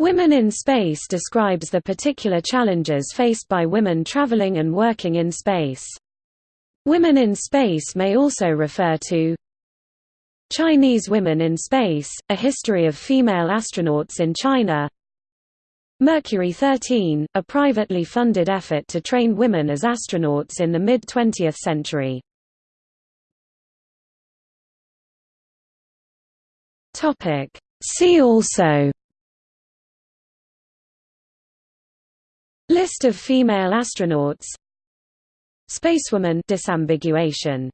Women in Space describes the particular challenges faced by women traveling and working in space. Women in Space may also refer to Chinese Women in Space, A History of Female Astronauts in China Mercury 13, a privately funded effort to train women as astronauts in the mid-20th century. See also List of female astronauts. Spacewoman disambiguation